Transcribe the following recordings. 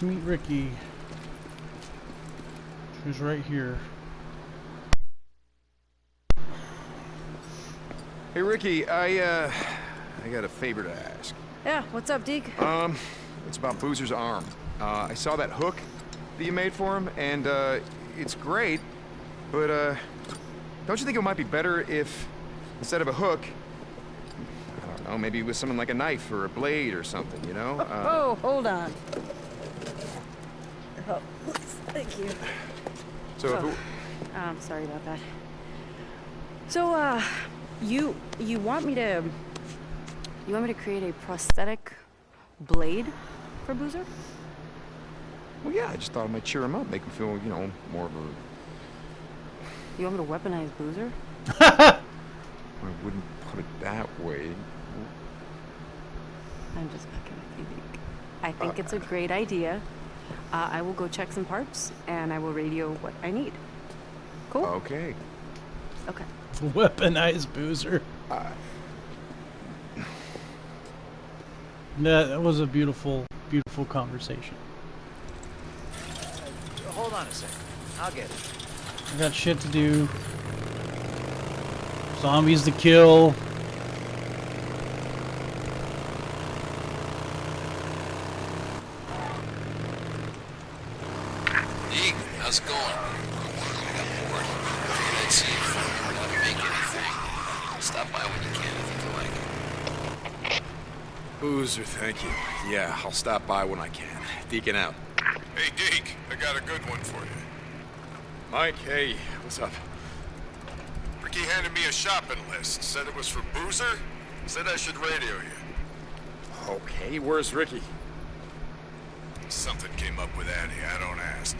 Boozer's arm. Let's meet Ricky. Who's right here. Hey, Ricky, I, uh, I got a favor to ask. Yeah, what's up, Deke? Um, it's about Boozer's arm. Uh, I saw that hook that you made for him, and, uh, it's great, but, uh, don't you think it might be better if, instead of a hook, I don't know, maybe with something like a knife or a blade or something, you know? Uh, oh, hold on. Thank you. so oh. it, Um, sorry about that. So, uh, you you want me to you want me to create a prosthetic blade for Boozer? well, yeah, I just thought I might cheer him up, make him feel, you know, more of a, You want me to weaponize Boozer? I wouldn't put it that way. I'm just fucking with you, I think it's a great idea. Uh, I will go check some parts and I will radio what I need. Cool. Okay. Okay. Weaponized Boozer. Uh, That, that was a beautiful, beautiful conversation. Hold on a second. I'll get it. I got shit to do. Zombies to kill. Deke, how's it going? I got bored. Figured I'd see if you want to make anything. Stop by when you can if you feel like it. Boozer, thank you. Yeah, I'll stop by when I can. Deacon out. Hey, Deke, I got a good one for you. Mike, hey, what's up? Ricky handed me a shopping list. Said it was for Boozer. Said I should radio you. Okay, where's Ricky? Something came up with Addie, I don't ask.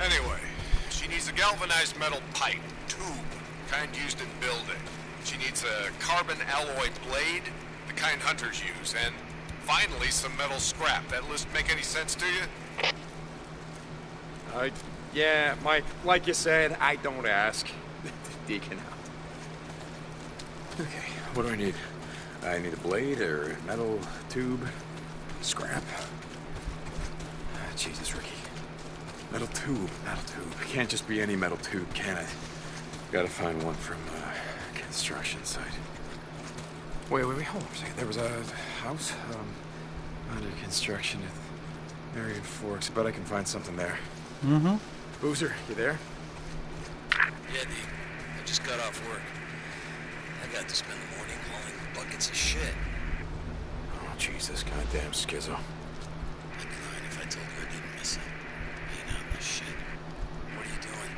Anyway, she needs a galvanized metal pipe, tube, kind used in building. She needs a carbon alloy blade, the kind hunters use, and finally some metal scrap. That list make any sense to you? Uh, yeah, Mike, like you said, I don't ask. Deacon out. Okay, what do I need? I need a blade or a metal tube, scrap. Ah, Jesus, Ricky. Metal tube, metal tube. Can't just be any metal tube, can it? Gotta find one from a construction site. Wait, wait, wait, hold on a second. There was a house um, under construction at Marion Forks, but I can find something there. Mm-hmm. Boozer, you there? Yeah, Deke. I just got off work. I got to spend the morning hauling buckets of shit. Oh, Jesus, goddamn schizo. I'd be lying if I told you I didn't miss it. Being out in the shit. What are you doing?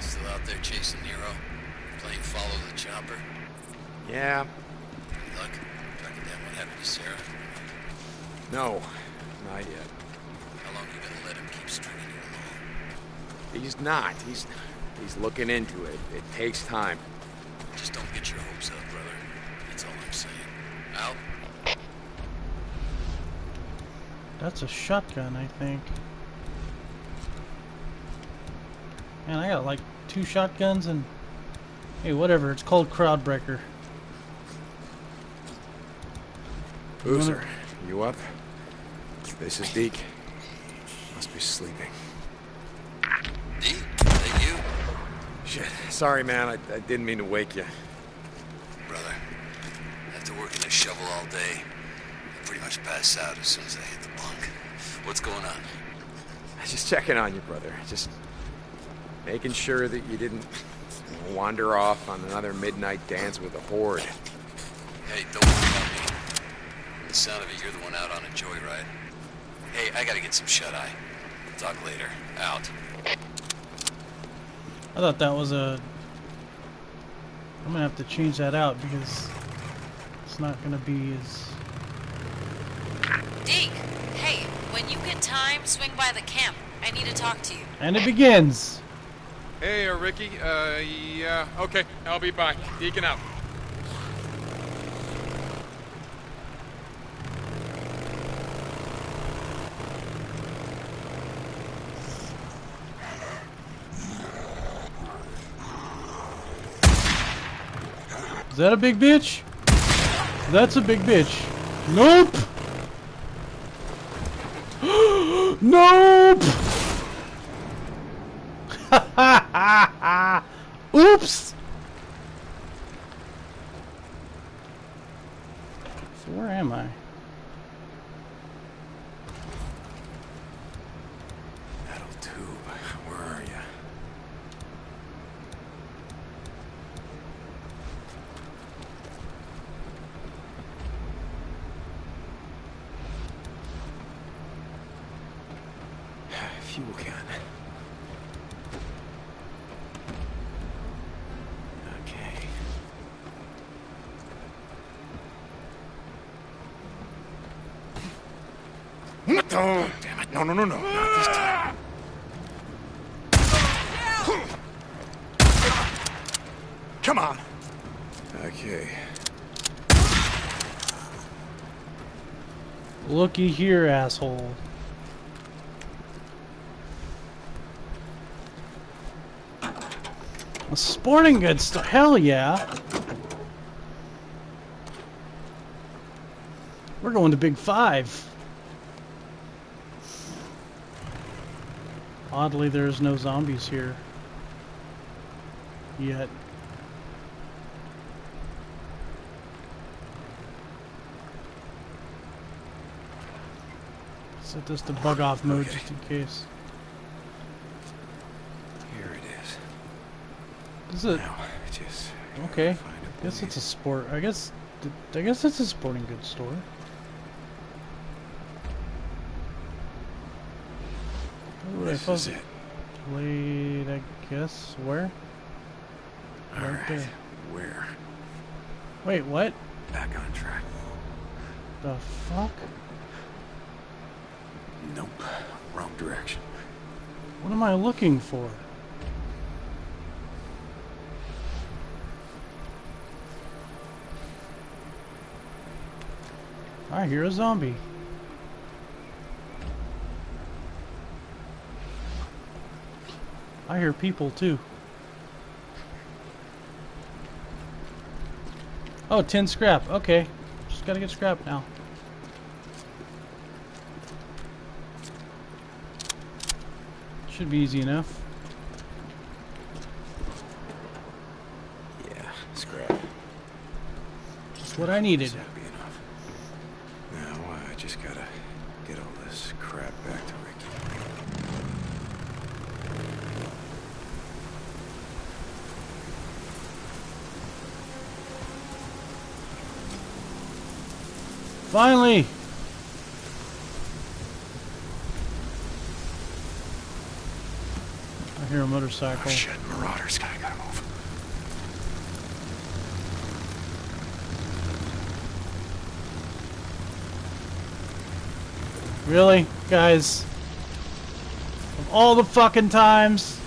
Still out there chasing Nero? Playing follow the chopper? Yeah, Any luck? Tracking down what happened to Sarah? no, not yet. How long you gonna let him keep stringing you along? He's not. He's he's looking into it. It takes time. Just don't get your hopes up, brother. That's all I'm saying. Out? That's a shotgun, I think. Man, I got like two shotguns and... Hey, whatever. It's called Crowdbreaker. Boozer, you up? This is Deke. Must be sleeping. Deke? That you? Shit. Sorry, man. I, I didn't mean to wake you. Brother, after working a shovel all day, I pretty much pass out as soon as I hit the bunk. What's going on? I was just checking on you, brother. Just making sure that you didn't wander off on another midnight dance with a horde. Hey, don't worry about me. From the sound of it, you're the one out on a joyride. Hey, I gotta get some shut-eye. Talk later. Out. I thought that was a... I'm gonna have to change that out because it's not gonna be as... Deke, hey, when you get time, swing by the camp. I need to talk to you. And it begins! Hey, uh, Ricky. Uh, yeah. Okay, I'll be by. Deacon out. Is that a big bitch? That's a big bitch. Nope! Nope! Oops! So where am I? Metal tube. Where are you? Fuel can. Okay. Oh, damn it. No, no, no, no. Not this time. Come on. Okay. Looky here, asshole. A sporting goods store. Hell yeah. We're going to Big Five. Oddly, there's no zombies here. Yet. Set this to bug off mode Okay. just in case. Here it is. Is it? Now, just Okay. I guess it's a sport. I guess. I guess it's a sporting goods store. Ooh, I This is it. Blade, I guess. Where? All Right right. Where? Wait, what? Back on track. The fuck? Nope. Wrong direction. What am I looking for? I hear a zombie. I hear people too. Oh, 10 scrap. Okay. Just gotta get scrap now. Should be easy enough. Yeah, scrap. Just what I needed. That'd be enough. Now I just gotta get all this crap back to Ricky. Finally! I hear a motorcycle. Oh shit, Marauders gotta gotta move. Really? Guys? Of all the fucking times?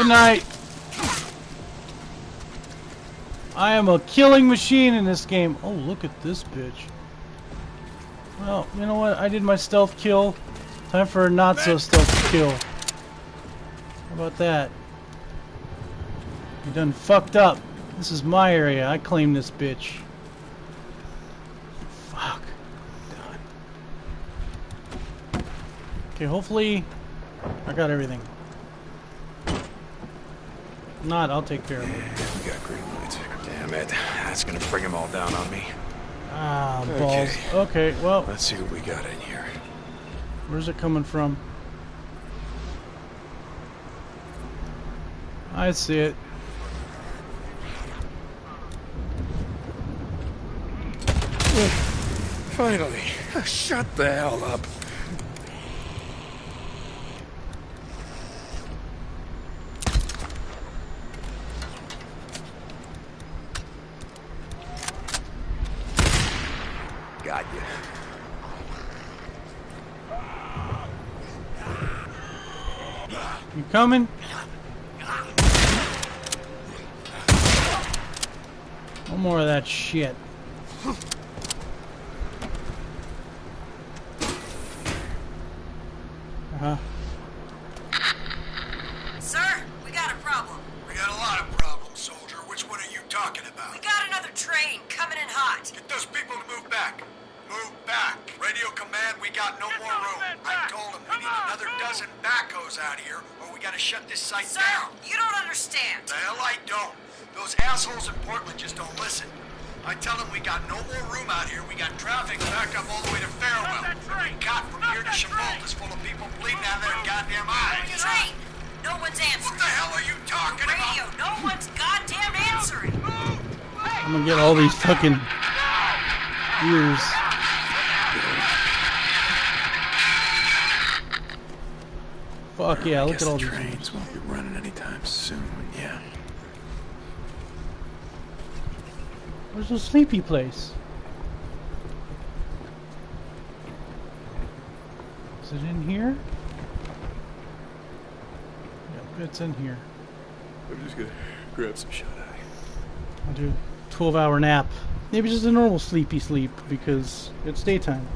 Good night. I am a killing machine in this game. Oh, look at this bitch. Well, you know what? I did my stealth kill. Time for a not so stealth kill. How about that? You done fucked up. This is my area. I claim this bitch. Fuck. Done. Okay, hopefully I got everything. Not, I'll take care of it. We got green lights. Damn it. That's gonna bring them all down on me. Ah, balls. Okay, well, Let's see what we got in here. where's it coming from? I see it. Finally. Shut the hell up. Got you. You coming? Oh more of that shit. Uh-huh. Sir, I don't. Those assholes in Portland just don't listen. I tell them we got no more room out here. We got traffic back up all the way to Farewell. We got from here to Chabot is full of people bleeding out of their goddamn eyes. Train! No one's answering. What the hell are you talking Radio, about? no one's goddamn answering. I'm gonna get all these fucking ears. Fuck yeah, look Guess at all the these. trains won't be running anytime soon. Yeah. Where's the sleepy place? Is it in here? Yep, it's in here. I'm just gonna grab some shut eye. I'll do a 12 hour nap. Maybe just a normal sleepy sleep because it's daytime.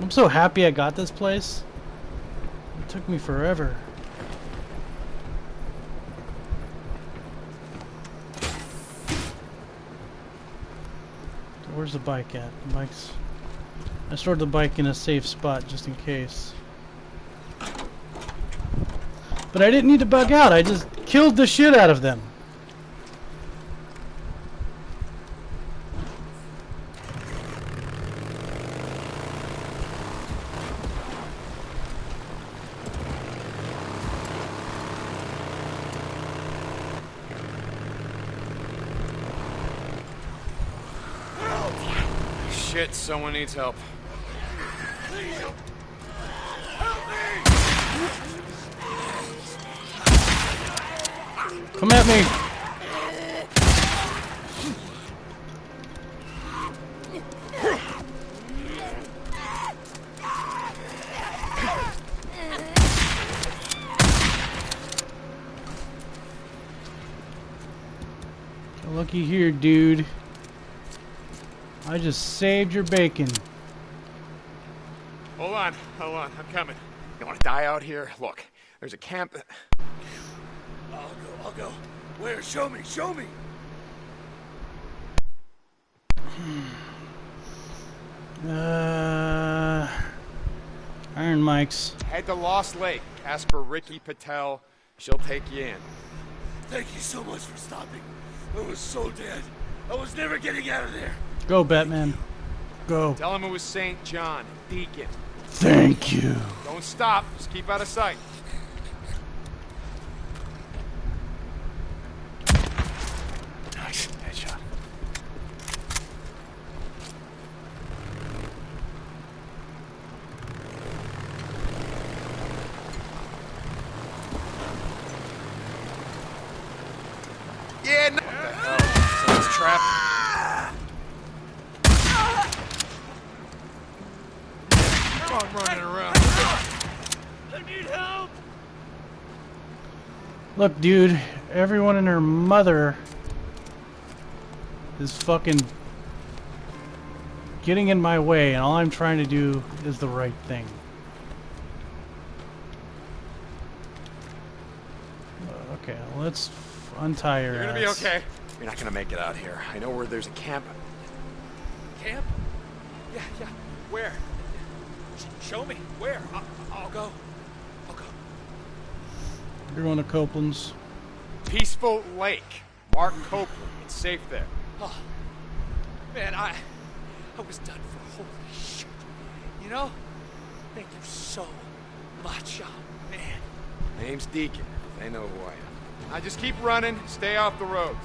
I'm so happy I got this place. It took me forever. Where's the bike at? The bike's. I stored the bike in a safe spot just in case. But I didn't need to bug out. I just killed the shit out of them. Shit, someone needs help. Come at me. Looky here, dude. I just saved your bacon. Hold on, hold on, I'm coming. You want to die out here? Look, there's a camp. I'll go, I'll go. Where? Show me, show me. Uh, Iron Mike's. Head to Lost Lake. Ask for Ricky Patel. She'll take you in. Thank you so much for stopping. I was so dead. I was never getting out of there. Go, Batman. Go. Tell him it was St. John, Deacon. Thank you. Don't stop. Just keep out of sight. Nice. Headshot. Yeah, no. What the hell? Someone's trapped. I'm running around. Look, dude, everyone and her mother is fucking getting in my way, and all I'm trying to do is the right thing. Uh, Okay, let's f- untie her. You're gonna be okay. You're not gonna make it out here. I know where there's a camp. Camp? Yeah, yeah. Where? Sh- show me. Where? I- I'll go. I'll go. You're going to Copeland's. Peaceful Lake. Mark Copeland. It's safe there. Oh, man, I, I was done for. Holy shit. You know, thank you so much. Oh, man. Name's Deacon. They know who I am. I just keep running. Stay off the roads.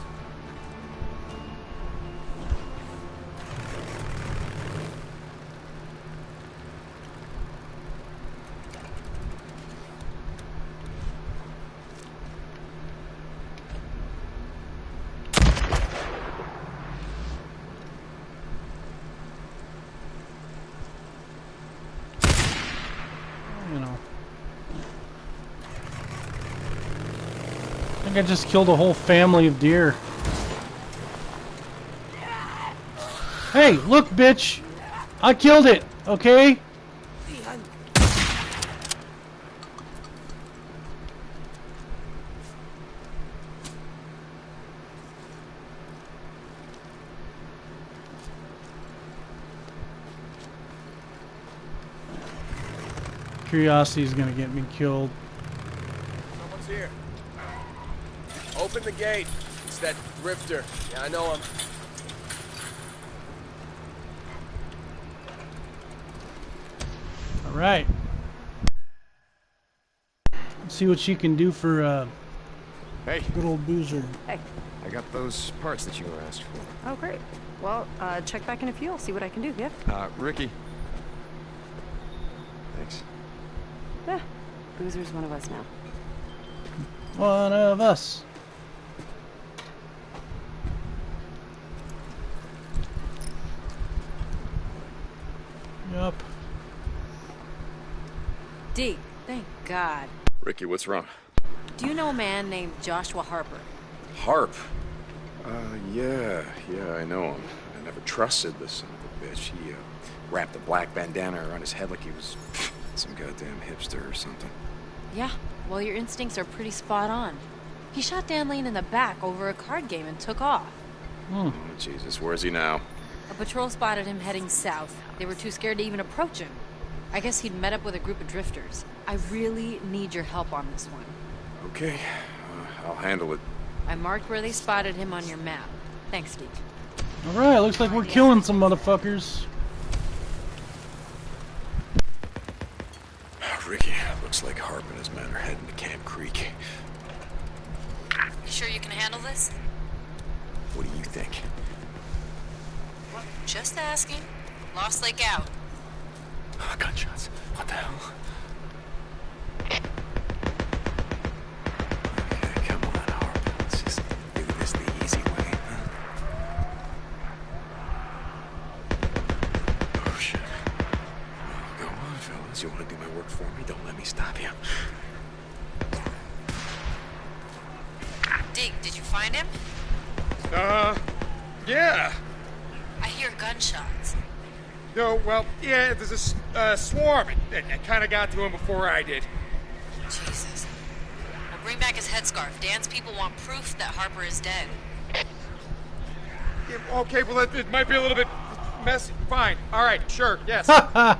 You know. I just killed a whole family of deer. Hey, look, bitch! I killed it, okay? Curiosity is gonna get me killed. Someone's here. Open the gate. It's that drifter. Yeah, I know him. All right. Let's see what she can do for uh, Hey, good old Boozer. Hey. I got those parts that you were asked for. Oh, great. Well, uh, check back in a few. I'll see what I can do. Yeah. Uh, Ricky. Thanks. Yeah. Boozer's one of us now. One of us. D, thank God. Ricky, what's wrong? Do you know a man named Joshua Harper? Harp. Uh, yeah, yeah, I know him. I never trusted the son of a bitch. He uh, wrapped a black bandana around his head like he was some goddamn hipster or something. Yeah, well, your instincts are pretty spot on. He shot Dan Lane in the back over a card game and took off. Oh, Jesus, where is he now? A patrol spotted him heading south. They were too scared to even approach him. I guess he'd met up with a group of drifters. I really need your help on this one. Okay, uh, I'll handle it. I marked where they spotted him on your map. Thanks, Steve. Alright, looks like we're killing some motherfuckers. Ricky, looks like Harp and his men are heading to Camp Creek. You sure you can handle this? What do you think? Just asking. Lost Lake out. Ah, gunshots. What the hell? Okay, come on, Harp. Let's just do this the easy way, huh? Oh, shit. Go on, fellas. You want to do my work for me? Don't let me stop you. Dig, did you find him? Uh, yeah. I hear gunshots. No, well, yeah, there's a s- uh, swarm. It, it, it kind of got to him before I did. Jesus. Now bring back his headscarf. Dan's people want proof that Harper is dead. Yeah, okay, well, it, it might be a little bit messy. Fine. All right, sure, yes.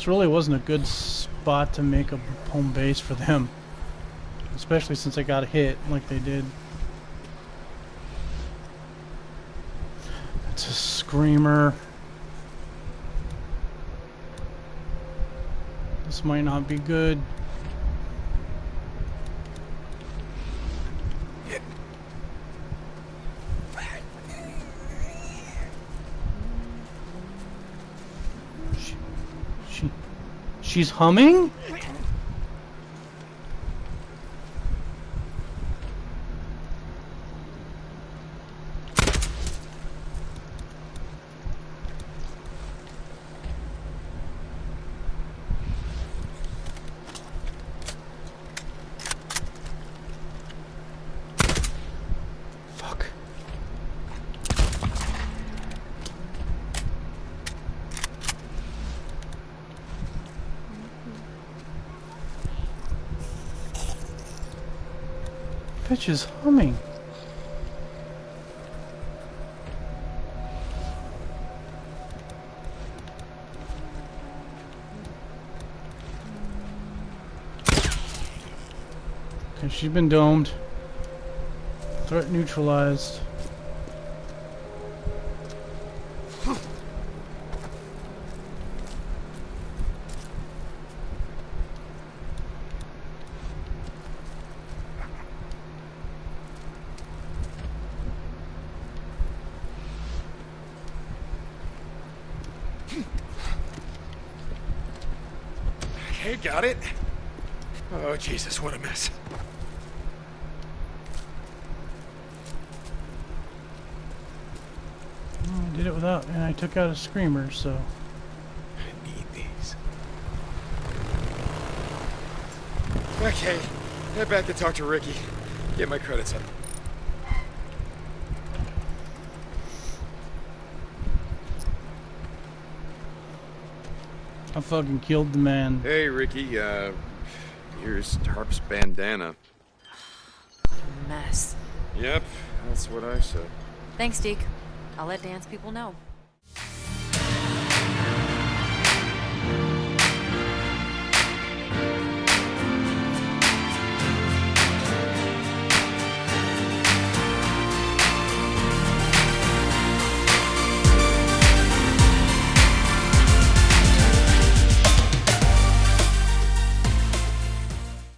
This really wasn't a good spot to make a home base for them. Especially since they got hit like they did. It's a screamer. This might not be good. She, she, she's humming? Fuck. Bitch is humming. She's been domed. Threat neutralized. Okay, got it. Oh, Jesus, what a mess. I did it without, and I took out a screamer, so. I need these. Okay, head back to talk to Ricky. Get my credits up. I fucking killed the man. Hey, Ricky, uh, here's Harp's bandana. Mess. Yep, that's what I said. Thanks, Deke. I'll let Dan's people know.